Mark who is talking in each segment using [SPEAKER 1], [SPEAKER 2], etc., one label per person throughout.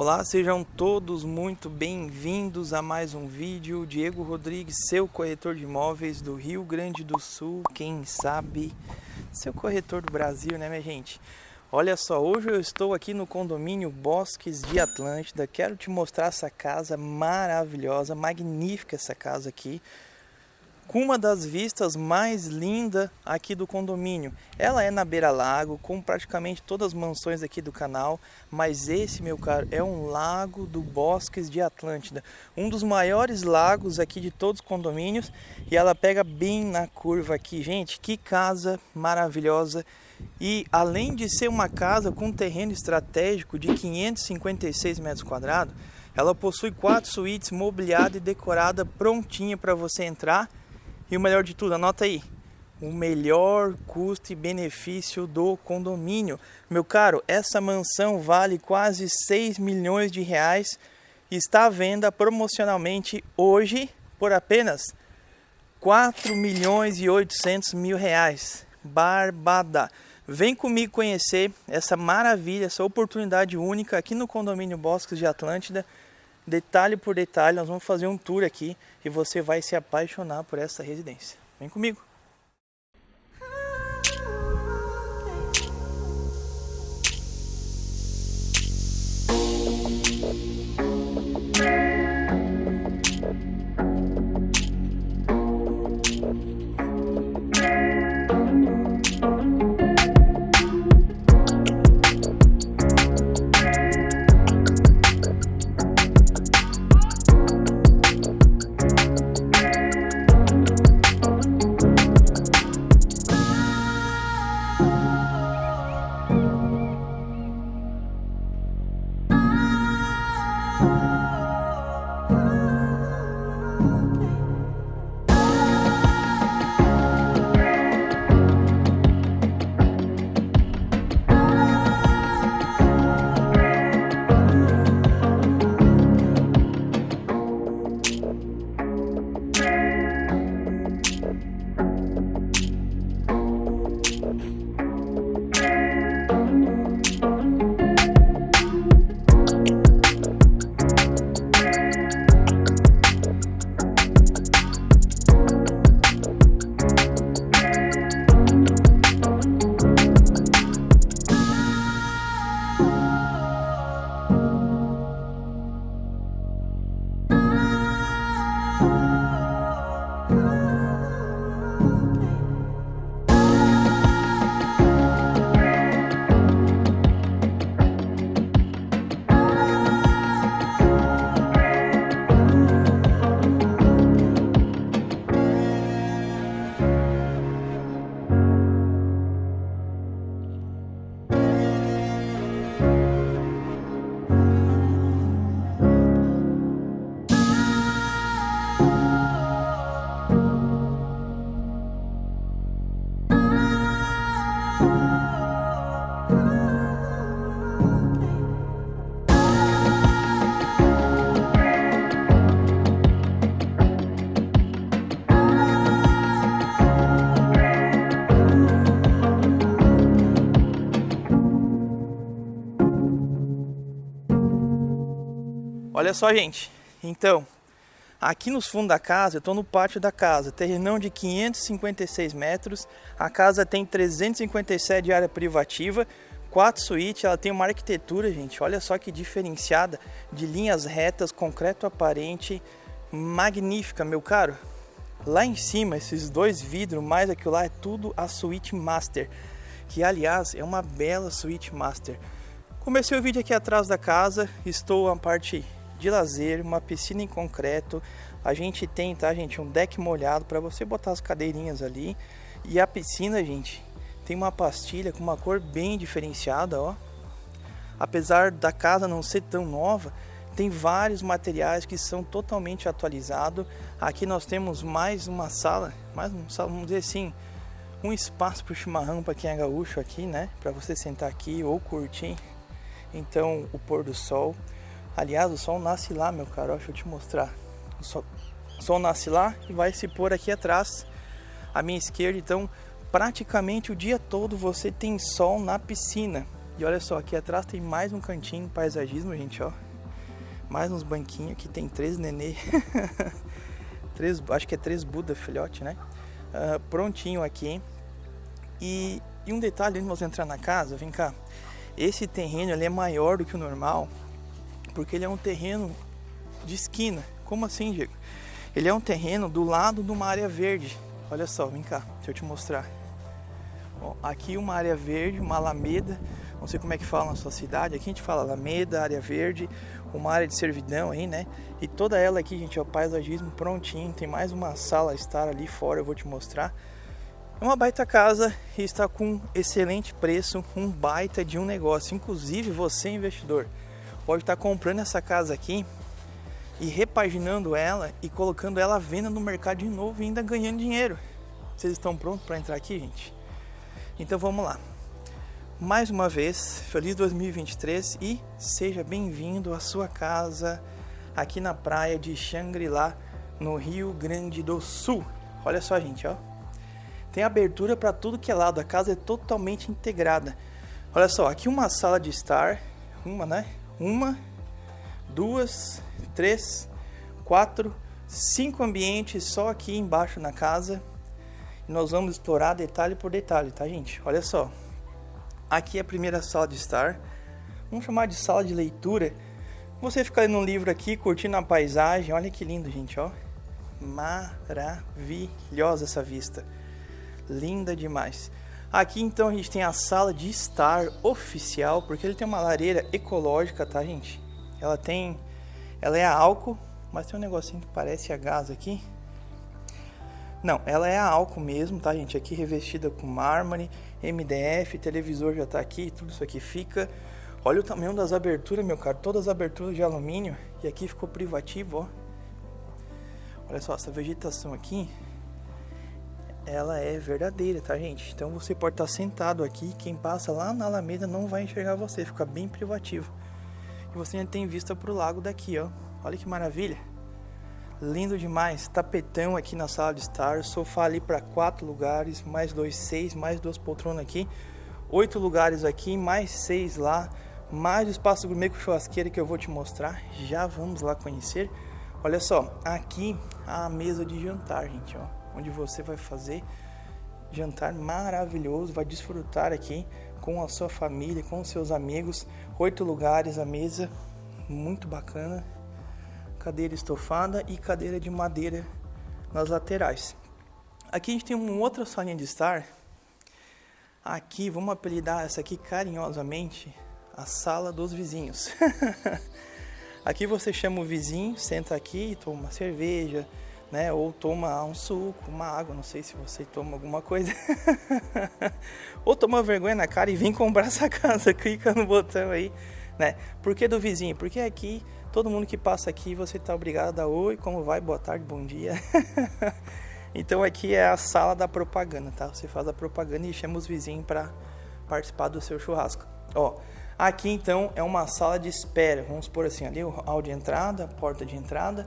[SPEAKER 1] Olá, sejam todos muito bem-vindos a mais um vídeo. Diego Rodrigues, seu corretor de imóveis do Rio Grande do Sul, quem sabe, seu corretor do Brasil, né, minha gente? Olha só, hoje eu estou aqui no condomínio Bosques de Atlântida. Quero te mostrar essa casa maravilhosa, magnífica essa casa aqui com uma das vistas mais lindas aqui do condomínio. Ela é na beira-lago, com praticamente todas as mansões aqui do canal, mas esse, meu caro, é um lago do Bosques de Atlântida, um dos maiores lagos aqui de todos os condomínios, e ela pega bem na curva aqui. Gente, que casa maravilhosa! E além de ser uma casa com terreno estratégico de 556 metros quadrados, ela possui quatro suítes mobiliada e decorada prontinha para você entrar e o melhor de tudo, anota aí, o melhor custo e benefício do condomínio. Meu caro, essa mansão vale quase 6 milhões de reais e está à venda promocionalmente hoje por apenas 4 milhões e 800 mil reais. Barbada! Vem comigo conhecer essa maravilha, essa oportunidade única aqui no condomínio Bosques de Atlântida detalhe por detalhe, nós vamos fazer um tour aqui e você vai se apaixonar por essa residência. Vem comigo! Olha só, gente. Então, aqui nos fundos da casa, eu estou no pátio da casa, terrenão de 556 metros. A casa tem 357 de área privativa, quatro suítes, ela tem uma arquitetura, gente, olha só que diferenciada, de linhas retas, concreto aparente, magnífica, meu caro. Lá em cima, esses dois vidros, mais aquilo lá, é tudo a suíte master, que aliás é uma bela suíte master. Comecei o vídeo aqui atrás da casa, estou a parte de lazer, uma piscina em concreto. A gente tem, tá, gente, um deck molhado para você botar as cadeirinhas ali. E a piscina, gente, tem uma pastilha com uma cor bem diferenciada, ó. Apesar da casa não ser tão nova, tem vários materiais que são totalmente atualizados. Aqui nós temos mais uma sala, mais um sala, vamos dizer assim, um espaço para o chimarrão para quem é gaúcho aqui, né? Para você sentar aqui ou curtir. Então, o pôr do sol. Aliás, o sol nasce lá, meu caro. Deixa eu te mostrar. O sol, o sol nasce lá e vai se pôr aqui atrás, à minha esquerda. Então, praticamente o dia todo você tem sol na piscina. E olha só, aqui atrás tem mais um cantinho paisagismo, gente, ó. Mais uns banquinhos aqui, tem três nenê. três, acho que é três Buda filhote, né? Uh, prontinho aqui? E, e, um detalhe, antes de entrar na casa, vem cá. Esse terreno ele é maior do que o normal, porque ele é um terreno de esquina. Como assim, Diego? Ele é um terreno do lado de uma área verde. Olha só, vem cá, deixa eu te mostrar. Bom, aqui uma área verde, uma alameda, não sei como é que fala na sua cidade, aqui a gente fala alameda, área verde, uma área de servidão aí, né? E toda ela aqui, gente, é o paisagismo prontinho, tem mais uma sala estar ali fora, eu vou te mostrar. É uma baita casa e está com excelente preço, um baita de um negócio. Inclusive você investidor pode estar comprando essa casa aqui e repaginando ela e colocando ela à venda no mercado de novo e ainda ganhando dinheiro. Vocês estão prontos para entrar aqui, gente? Então vamos lá. Mais uma vez, feliz 2023 e seja bem-vindo à sua casa aqui na praia de Xangri-Lá, no Rio Grande do Sul. Olha só, gente, ó. Tem abertura para tudo que é lado, a casa é totalmente integrada. Olha só, aqui uma sala de estar, uma, né? Uma, duas, três, quatro, cinco ambientes só aqui embaixo na casa. E nós vamos explorar detalhe por detalhe, tá, gente? Olha só. Aqui é a primeira sala de estar. Vamos chamar de sala de leitura. Você fica lendo um livro aqui, curtindo a paisagem. Olha que lindo, gente, ó. Maravilhosa essa vista. Linda demais. Aqui então a gente tem a sala de estar oficial, porque ele tem uma lareira ecológica, tá, gente? Ela tem ela é a álcool, mas tem um negocinho que parece a gás aqui. Não, ela é a álcool mesmo, tá, gente? Aqui revestida com mármore, MDF, televisor já tá aqui, tudo isso aqui fica. Olha o tamanho das aberturas, meu caro. Todas as aberturas de alumínio. E aqui ficou privativo, ó. Olha só, essa vegetação aqui, ela é verdadeira, tá, gente? Então você pode estar sentado aqui, quem passa lá na Alameda não vai enxergar você, fica bem privativo. E você ainda tem vista para o lago daqui, ó. Olha que maravilha. Lindo demais. Tapetão aqui na sala de estar. Sofá ali para quatro lugares. Mais dois, seis. Mais duas poltronas aqui. Oito lugares aqui. Mais seis lá. Mais o espaço gourmet com churrasqueira que eu vou te mostrar. Já vamos lá conhecer. Olha só. Aqui a mesa de jantar, gente, ó. Onde você vai fazer jantar maravilhoso. Vai desfrutar aqui com a sua família, com os seus amigos. Oito lugares a mesa, muito bacana. Cadeira estofada e cadeira de madeira nas laterais. Aqui a gente tem uma outra salinha de estar. Aqui, vamos apelidar essa aqui carinhosamente a sala dos vizinhos. aqui você chama o vizinho, senta aqui, toma uma cerveja, né? Ou toma um suco, uma água, não sei se você toma alguma coisa. Ou toma vergonha na cara e vem comprar essa casa, clica no botão aí, né? Por que do vizinho? Porque aqui, todo mundo que passa aqui, você tá obrigado a dar oi, como vai, boa tarde, bom dia. então aqui é a sala da propaganda, tá? Você faz a propaganda e chama os vizinhos para participar do seu churrasco. Ó, aqui então é uma sala de espera, vamos por assim, ali o hall de entrada, porta de entrada,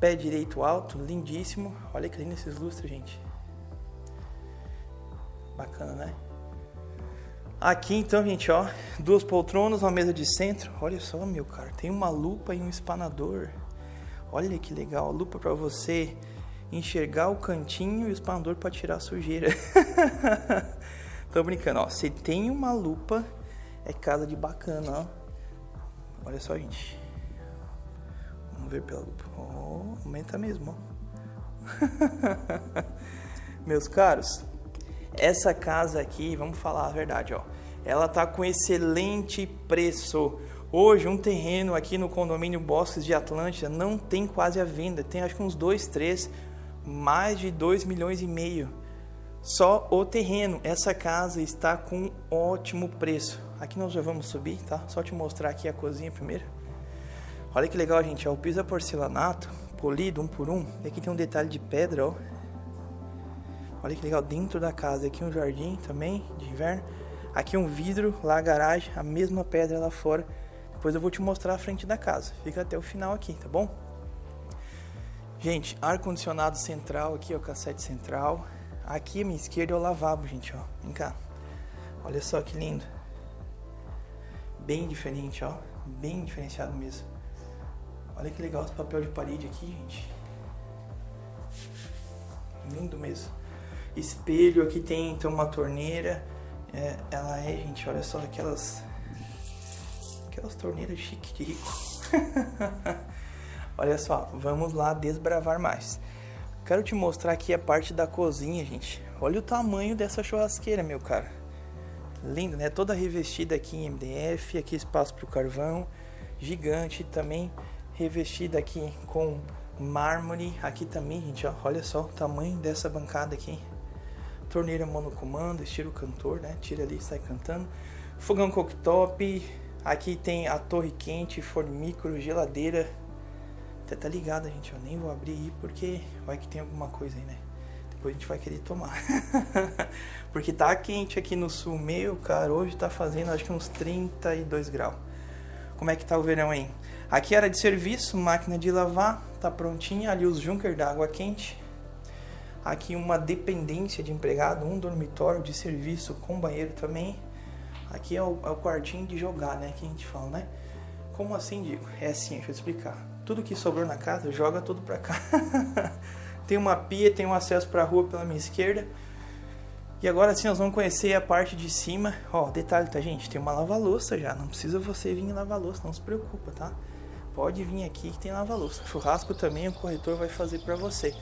[SPEAKER 1] Pé direito alto, lindíssimo. Olha que lindo esses lustres, gente. Bacana, né? Aqui então, gente, ó, duas poltronas, uma mesa de centro. Olha só, meu cara, tem uma lupa e um espanador. Olha que legal, lupa para você enxergar o cantinho e o espanador para tirar a sujeira. Tô brincando, ó. Você tem uma lupa, é casa de bacana, ó. Olha só, gente. Vamos ver lupa. Oh, aumenta mesmo, ó. Meus caros, essa casa aqui, vamos falar a verdade, ó. Ela tá com excelente preço. Hoje, um terreno aqui no condomínio Bosques de Atlântida não tem quase a venda. Tem acho que uns dois, três, mais de 2 milhões e meio. Só o terreno. Essa casa está com ótimo preço. Aqui nós já vamos subir, tá? Só te mostrar aqui a cozinha primeiro. Olha que legal, gente. Ó, o piso é porcelanato, polido um por um. E aqui tem um detalhe de pedra, ó. Olha que legal, dentro da casa. Aqui um jardim também, de inverno. Aqui um vidro, lá a garagem, a mesma pedra lá fora. Depois eu vou te mostrar a frente da casa. Fica até o final aqui, tá bom? Gente, ar-condicionado central aqui, ó, cassete central. Aqui à minha esquerda é o lavabo, gente, ó. Vem cá. Olha só que lindo. Bem diferente, ó. Bem diferenciado mesmo. Olha que legal esse papel de parede aqui, gente. Lindo mesmo. Espelho, aqui tem então uma torneira. É, ela é, gente, olha só, aquelas... Aquelas torneiras chique de rico. olha só, vamos lá desbravar mais. Quero te mostrar aqui a parte da cozinha, gente. Olha o tamanho dessa churrasqueira, meu cara. Lindo, né? Toda revestida aqui em MDF, aqui espaço para o carvão. Gigante também, revestida aqui com mármore. Aqui também, gente, ó, olha só o tamanho dessa bancada aqui. Torneira monocomando, estilo cantor, né? Tira ali sai cantando. Fogão cooktop. Aqui tem a torre quente, forno micro, geladeira. Até tá ligada, gente. Eu nem vou abrir aí porque vai que tem alguma coisa aí, né? Depois a gente vai querer tomar. porque tá quente aqui no sul. Meu, cara, hoje tá fazendo acho que uns 32 graus. Como é que tá o verão aí? Aqui era de serviço, máquina de lavar, tá prontinha. Ali os Junker da água quente. Aqui uma dependência de empregado, um dormitório de serviço com banheiro também. Aqui é o, é o quartinho de jogar, né? Que a gente fala, né? Como assim, digo? É assim, deixa eu explicar. Tudo que sobrou na casa, joga tudo pra cá. tem uma pia, tem um acesso pra rua pela minha esquerda. E agora sim nós vamos conhecer a parte de cima. Ó, detalhe, tá, gente? Tem uma lava-louça já. Não precisa você vir lavar louça, não se preocupa, tá? Pode vir aqui que tem lava-louça. Churrasco também o corretor vai fazer pra você.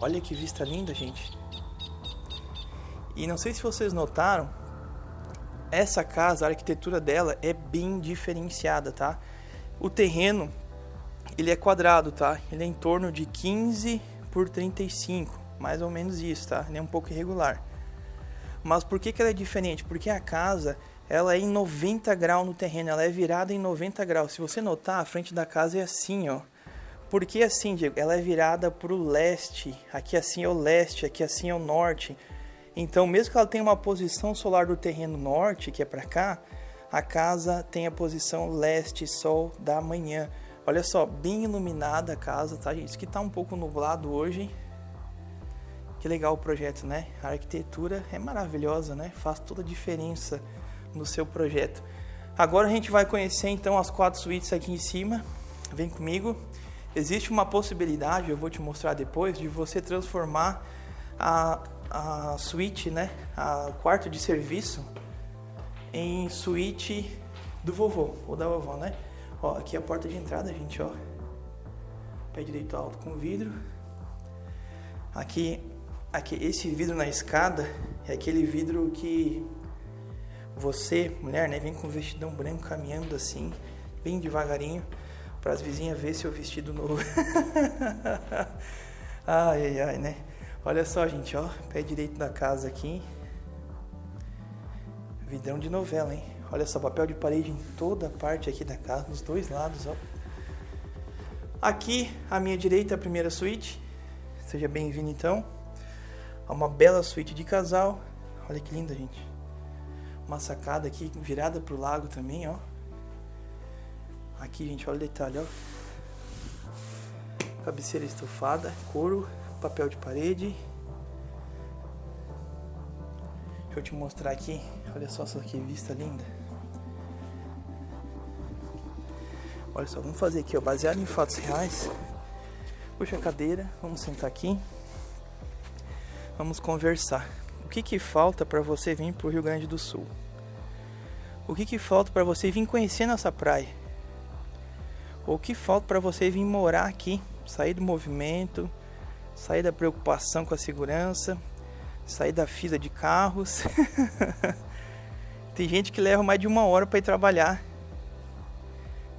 [SPEAKER 1] Olha que vista linda, gente. E não sei se vocês notaram, essa casa, a arquitetura dela é bem diferenciada, tá? O terreno, ele é quadrado, tá? Ele é em torno de 15 por 35, mais ou menos isso, tá? Ele é um pouco irregular. Mas por que, que ela é diferente? Porque a casa, ela é em 90 graus no terreno, ela é virada em 90 graus. Se você notar, a frente da casa é assim, ó. Por que assim, Diego? Ela é virada para o leste. Aqui assim é o leste, aqui assim é o norte. Então, mesmo que ela tenha uma posição solar do terreno norte, que é para cá, a casa tem a posição leste, sol da manhã. Olha só, bem iluminada a casa, tá, gente? Isso que tá um pouco nublado hoje. Que legal o projeto, né? A arquitetura é maravilhosa, né? Faz toda a diferença no seu projeto. Agora a gente vai conhecer então as quatro suítes aqui em cima. Vem comigo. Existe uma possibilidade, eu vou te mostrar depois, de você transformar a, a suíte, né, a quarto de serviço, em suíte do vovô ou da vovó, né? Ó, aqui é a porta de entrada, gente, ó. Pé direito alto com vidro. Aqui, esse vidro na escada é aquele vidro que você, mulher, né, vem com o vestidão branco caminhando assim, bem devagarinho para as vizinhas ver seu vestido novo. ai, ai, ai, né? Olha só, gente, ó, pé direito da casa aqui. Vidrão de novela, hein? Olha só, papel de parede em toda parte aqui da casa, nos dois lados, ó. Aqui, à minha direita, a primeira suíte. Seja bem-vindo, então. Uma bela suíte de casal. Olha que linda, gente. Uma sacada aqui virada pro lago também, ó. Aqui, gente, olha o detalhe, ó. Cabeceira estofada, couro, papel de parede. Deixa eu te mostrar aqui. Olha só essa que vista linda. Olha só, vamos fazer aqui, ó, baseado em fatos reais. Puxa a cadeira, vamos sentar aqui. Vamos conversar. O que que falta para você vir pro Rio Grande do Sul? O que que falta para você vir conhecer nossa praia? O que falta para você vir morar aqui, sair do movimento, sair da preocupação com a segurança, sair da fila de carros. Tem gente que leva mais de uma hora para ir trabalhar.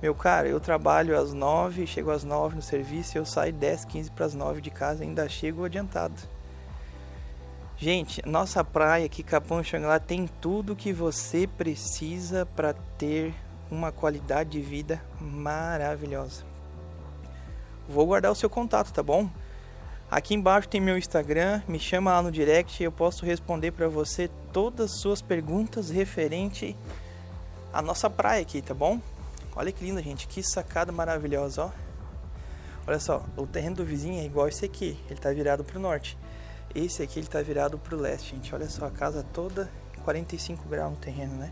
[SPEAKER 1] Meu cara, eu trabalho às nove, chego às nove no serviço, eu saio 10, 15 para as nove de casa, ainda chego adiantado. Gente, nossa praia aqui, Capão Xangri-Lá, tem tudo que você precisa para ter uma qualidade de vida maravilhosa. Vou guardar o seu contato, tá bom? Aqui embaixo tem meu Instagram, me chama lá no direct e eu posso responder para você todas as suas perguntas referente à nossa praia aqui, tá bom? Olha que linda, gente, que sacada maravilhosa, ó. Olha só, o terreno do vizinho é igual esse aqui, ele tá virado para o norte. Esse aqui ele tá virado para o leste, gente. Olha só, a casa toda 45 graus no terreno, né?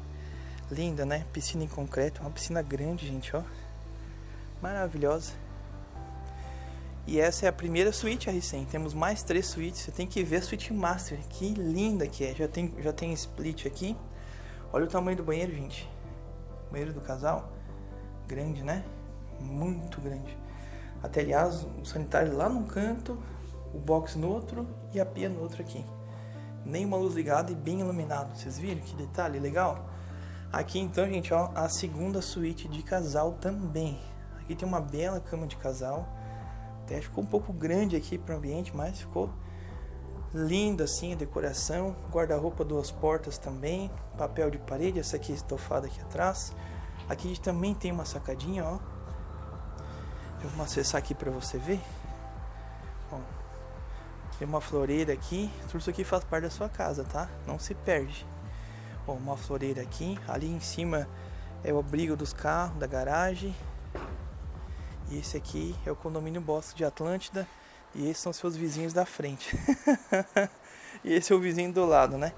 [SPEAKER 1] Linda, né? Piscina em concreto, uma piscina grande, gente, ó. Maravilhosa. E essa é a primeira suíte R100. Temos mais três suítes. Você tem que ver a suíte master. Que linda que é. Já tem, já tem split aqui. Olha o tamanho do banheiro, gente. Banheiro do casal. Grande, né? Muito grande. Até aliás, o sanitário lá num canto, o box no outro e a pia no outro aqui. Nenhuma luz ligada e bem iluminado. Vocês viram que detalhe legal? Aqui então, gente, ó, a segunda suíte de casal também. Aqui tem uma bela cama de casal até ficou um pouco grande aqui para o ambiente, mas ficou linda assim a decoração. Guarda-roupa duas portas também, papel de parede, essa aqui estofada aqui atrás. Aqui a gente também tem uma sacadinha, ó. Eu vou acessar aqui para você ver. Tem uma floreira aqui. Tudo isso aqui faz parte da sua casa, tá? Não se perde. Ó, uma floreira aqui. Ali em cima é o abrigo dos carros, da garagem. E esse aqui é o condomínio Bosque de Atlântida. E esses são seus vizinhos da frente. e esse é o vizinho do lado, né?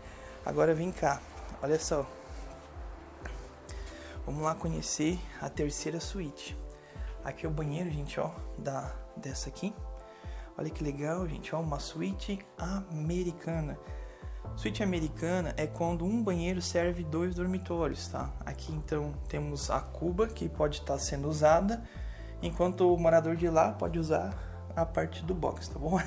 [SPEAKER 1] Agora vem cá, olha só. Vamos lá conhecer a terceira suíte. Aqui é o banheiro, gente, ó, da, dessa aqui. Olha que legal, gente, ó, uma suíte americana. Suíte americana é quando um banheiro serve dois dormitórios, tá? Aqui então temos a cuba que pode estar sendo usada enquanto o morador de lá pode usar a parte do box, tá bom?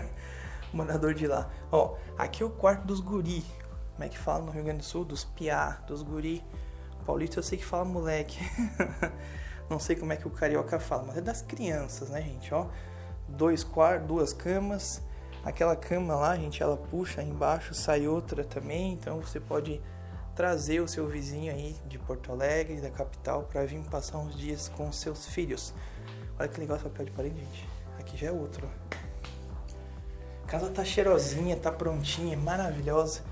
[SPEAKER 1] morador de lá. Ó, aqui é o quarto dos guri. Como é que fala no Rio Grande do Sul? Dos piá, dos guri. Paulista eu sei que fala moleque. Não sei como é que o carioca fala, mas é das crianças, né, gente? Ó, dois quartos, duas camas. Aquela cama lá, gente, ela puxa embaixo, sai outra também, então você pode trazer o seu vizinho aí de Porto Alegre, da capital, para vir passar uns dias com seus filhos. Olha que legal esse papel de parede, gente. Aqui já é outro. A casa tá cheirosinha, tá prontinha, maravilhosa.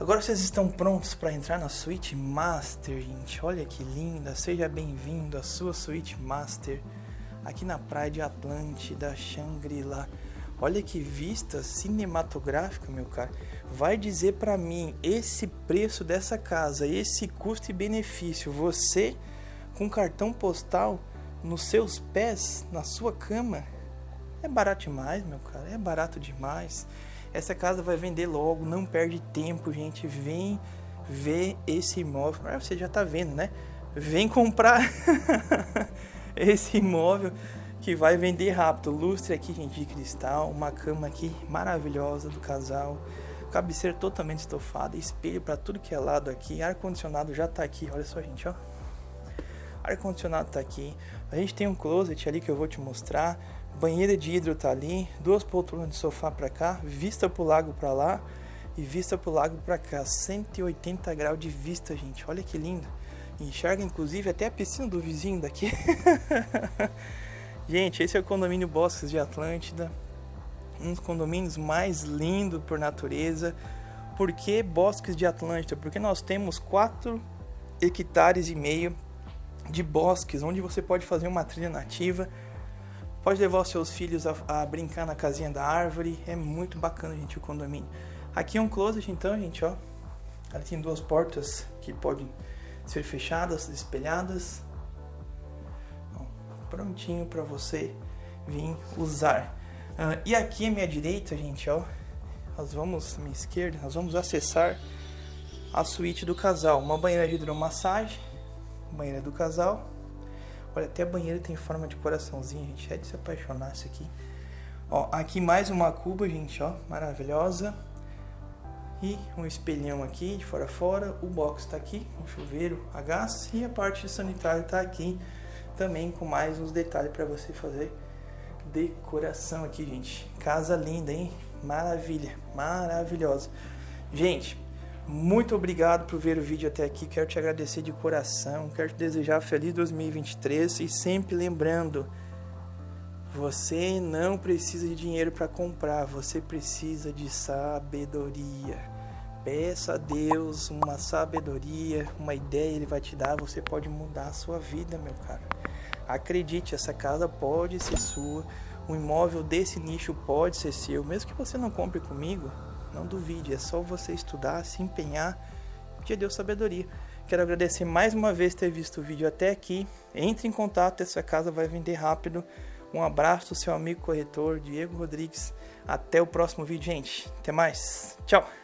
[SPEAKER 1] Agora vocês estão prontos para entrar na suíte master, gente. Olha que linda. Seja bem-vindo à sua suíte master aqui na praia de Atlântida, Shangri-La. Olha que vista cinematográfica, meu cara. Vai dizer para mim esse preço dessa casa, esse custo e benefício, você com cartão postal nos seus pés, na sua cama, é barato demais, meu cara. É barato demais. Essa casa vai vender logo, não perde tempo, gente. Vem ver esse imóvel. Ah, você já tá vendo, né? Vem comprar esse imóvel que vai vender rápido. Lustre aqui, gente, de cristal, uma cama aqui maravilhosa do casal, cabeceira totalmente estofada, espelho para tudo que é lado aqui, ar condicionado já tá aqui, olha só, gente, ó. Ar condicionado tá aqui. A gente tem um closet ali que eu vou te mostrar. Banheira de hidro tá ali, duas poltronas de sofá para cá, vista pro lago para lá e vista pro lago para cá. 180 graus de vista, gente. Olha que lindo. Enxerga inclusive até a piscina do vizinho daqui. Gente, esse é o condomínio Bosques de Atlântida, um dos condomínios mais lindos por natureza. Por que Bosques de Atlântida? Porque nós temos 4 hectares e meio de bosques, onde você pode fazer uma trilha nativa, pode levar os seus filhos a, a brincar na casinha da árvore, é muito bacana, gente, o condomínio. Aqui é um closet, então, gente, ó, ela tem duas portas que podem ser fechadas, espelhadas, prontinho para você vir usar. Uh, e aqui à minha direita, gente, ó, nós vamos, minha esquerda, nós vamos acessar a suíte do casal. Uma banheira de hidromassagem, banheira do casal. Olha, até a banheira tem forma de coraçãozinho, gente, é de se apaixonar isso aqui. Ó, aqui mais uma cuba, gente, ó, maravilhosa. E um espelhão aqui de fora a fora, o box está aqui, o chuveiro a gás e a parte sanitária está aqui também com mais uns detalhes para você fazer decoração aqui, gente. Casa linda, hein? Maravilha, maravilhosa. Gente, muito obrigado por ver o vídeo até aqui. Quero te agradecer de coração. Quero te desejar feliz 2023 e sempre lembrando, você não precisa de dinheiro para comprar, você precisa de sabedoria. Peça a Deus uma sabedoria, uma ideia, Ele vai te dar. Você pode mudar a sua vida, meu cara. Acredite, essa casa pode ser sua. Um imóvel desse nicho pode ser seu. Mesmo que você não compre comigo, não duvide. É só você estudar, se empenhar. Que Deus sabedoria. Quero agradecer mais uma vez ter visto o vídeo até aqui. Entre em contato, essa casa vai vender rápido. Um abraço seu amigo corretor Diego Rodrigues. Até o próximo vídeo, gente. Até mais. Tchau.